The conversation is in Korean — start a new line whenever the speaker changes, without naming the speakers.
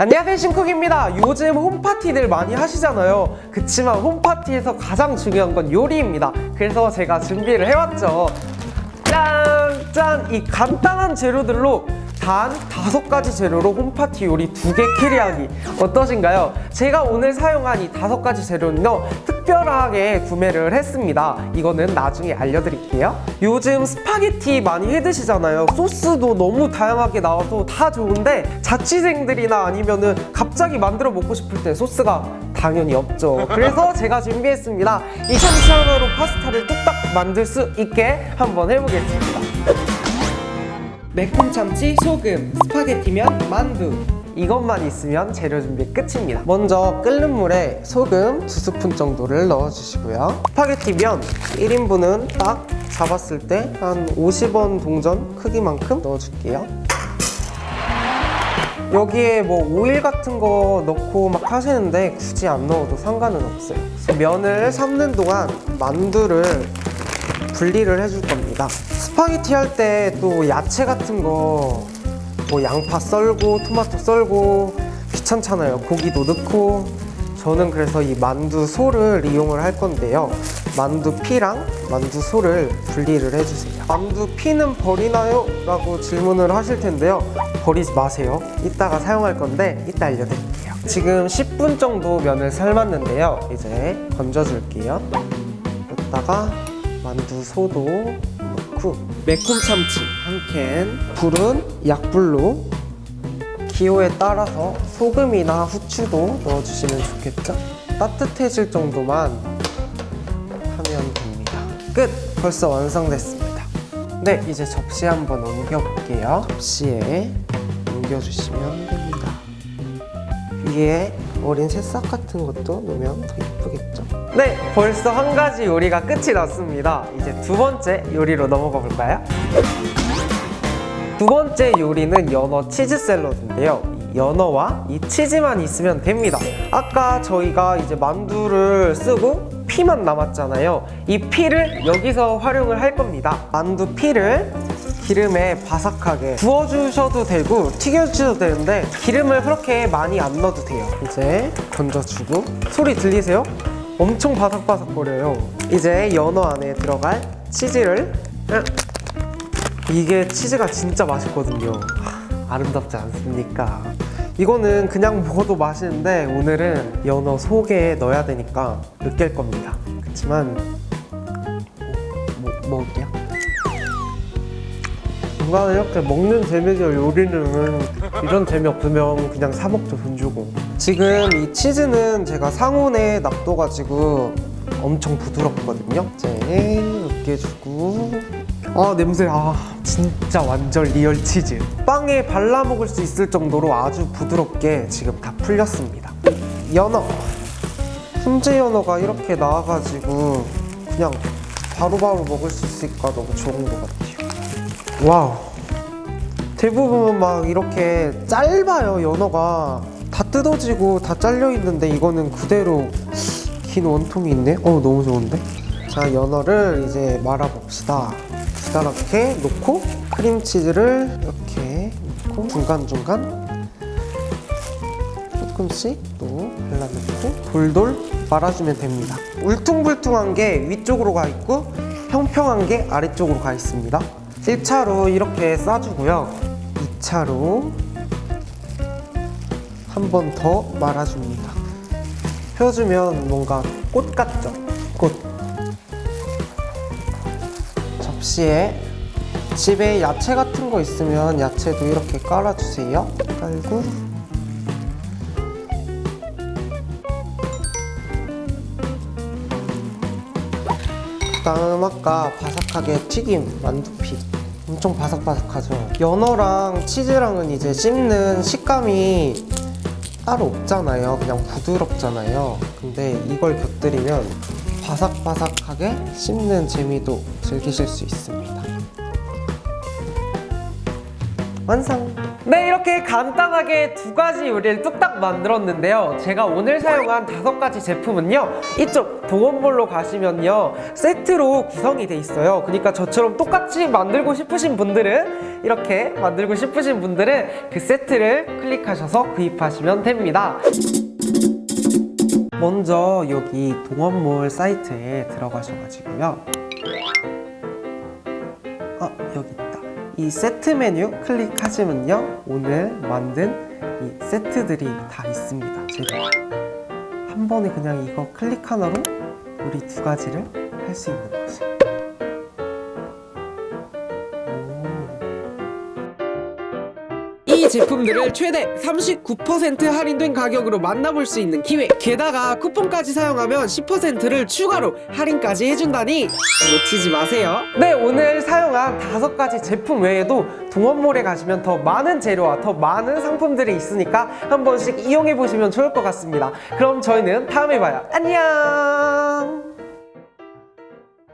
안녕하세요 신쿡입니다 요즘 홈파티들 많이 하시잖아요 그치만 홈파티에서 가장 중요한 건 요리입니다 그래서 제가 준비를 해왔죠 짠! 짠! 이 간단한 재료들로 단 다섯 가지 재료로 홈파티 요리 두 개 캐리하기 어떠신가요? 제가 오늘 사용한 이 다섯 가지 재료는요 특별하게 구매를 했습니다. 이거는 나중에 알려드릴게요. 요즘 스파게티 많이 해 드시잖아요. 소스도 너무 다양하게 나와서 다 좋은데 자취생들이나 아니면 은 갑자기 만들어 먹고 싶을 때 소스가 당연히 없죠. 그래서 제가 준비했습니다. 이 샴샤워로 파스타를 뚝딱 만들 수 있게 한번 해보겠습니다. 매콤 참치, 소금, 스파게티면 만두 이것만 있으면 재료 준비 끝입니다. 먼저 끓는 물에 소금 2스푼 정도를 넣어주시고요. 스파게티 면 1인분은 딱 잡았을 때 한 50원 동전 크기만큼 넣어줄게요. 여기에 뭐 오일 같은 거 넣고 막 하시는데 굳이 안 넣어도 상관은 없어요. 면을 삶는 동안 만두를 분리를 해줄 겁니다. 스파게티 할 때 또 야채 같은 거 뭐 양파 썰고 토마토 썰고 귀찮잖아요. 고기도 넣고. 저는 그래서 이 만두 소를 이용을 할 건데요. 만두 피랑 만두 소를 분리를 해주세요. 만두 피는 버리나요? 라고 질문을 하실 텐데요. 버리지 마세요. 이따가 사용할 건데 이따 알려드릴게요. 지금 10분 정도 면을 삶았는데요. 이제 건져줄게요. 여기다가 만두 소도 넣고 매콤 참치 한 캔 불은 약불로. 기호에 따라서 소금이나 후추도 넣어주시면 좋겠죠? 따뜻해질 정도만 하면 됩니다. 끝! 벌써 완성됐습니다. 네, 이제 접시 한번 옮겨볼게요. 접시에 옮겨주시면 됩니다. 위에 어린 새싹 같은 것도 넣으면 더 예쁘겠죠? 네, 벌써 한 가지 요리가 끝이 났습니다. 이제 두 번째 요리로 넘어가 볼까요? 두 번째 요리는 연어 치즈 샐러드인데요. 이 연어와 이 치즈만 있으면 됩니다. 아까 저희가 이제 만두를 쓰고 피만 남았잖아요. 이 피를 여기서 활용을 할 겁니다. 만두 피를 기름에 바삭하게 구워주셔도 되고 튀겨주셔도 되는데 기름을 그렇게 많이 안 넣어도 돼요. 이제 건져주고 소리 들리세요? 엄청 바삭바삭거려요. 이제 연어 안에 들어갈 치즈를. 이게 치즈가 진짜 맛있거든요. 하, 아름답지 않습니까? 이거는 그냥 먹어도 맛있는데 오늘은 연어 속에 넣어야 되니까 으깰 겁니다. 그렇지만 뭐, 먹을게요 뭔가 이렇게 먹는 재미죠 요리는. 이런 재미 없으면 그냥 사 먹죠 돈 주고. 지금 이 치즈는 제가 상온에 놔둬가지고 엄청 부드럽거든요. 이제 으깨 주고. 아 냄새 아 진짜 완전 real 치즈. 빵에 발라 먹을 수 있을 정도로 아주 부드럽게 지금 다 풀렸습니다. 연어. 훈제 연어가 이렇게 나와가지고 그냥 바로바로 먹을 수 있으니까 너무 좋은 것 같아요 와우. 대부분 막 이렇게 짧아요 연어가. 다 뜯어지고 다 잘려 있는데 이거는 그대로 긴 원통이 있네? 어 너무 좋은데? 자 연어를 이제 말아 봅시다. 이렇게 놓고 크림치즈를 이렇게 놓고 중간중간 조금씩 또 발라놓고 돌돌 말아주면 됩니다. 울퉁불퉁한 게 위쪽으로 가 있고 평평한 게 아래쪽으로 가 있습니다 1차로 이렇게 싸주고요. 2차로 한 번 더 말아줍니다. 펴주면 뭔가 꽃 같죠? 꽃. 접시에 집에 야채 같은 거 있으면 야채도 이렇게 깔아주세요. 깔고 아까 바삭하게 튀김 만두피. 엄청 바삭바삭하죠. 연어랑 치즈랑은 이제 씹는 식감이 따로 없잖아요. 그냥 부드럽잖아요. 근데 이걸 곁들이면 바삭바삭하게 씹는 재미도 즐기실 수 있습니다. 완성! 네 이렇게 간단하게 두 가지 요리를 뚝딱 만들었는데요 제가 오늘 사용한 다섯 가지 제품은요 이쪽 보건볼로 가시면요 세트로 구성이 돼 있어요 그러니까 저처럼 똑같이 만들고 싶으신 분들은 이렇게 만들고 싶으신 분들은 그 세트를 클릭하셔서 구입하시면 됩니다. 먼저 여기 동원몰 사이트에 들어가셔가지고요. 아 여기. 이 세트 메뉴 클릭하시면요 오늘 만든 이 세트들이 다 있습니다. 제가 한 번에 그냥 이거 클릭 하나로 우리 두 가지를 할 수 있는 거죠. 이 제품들을 최대 39% 할인된 가격으로 만나볼 수 있는 기회. 게다가 쿠폰까지 사용하면 10%를 추가로 할인까지 해준다니 놓치지 마세요. 네 오늘 사용한 다섯 가지 제품 외에도 동원몰에 가시면 더 많은 재료와 더 많은 상품들이 있으니까 한 번씩 이용해 보시면 좋을 것 같습니다. 그럼 저희는 다음에 봐요. 안녕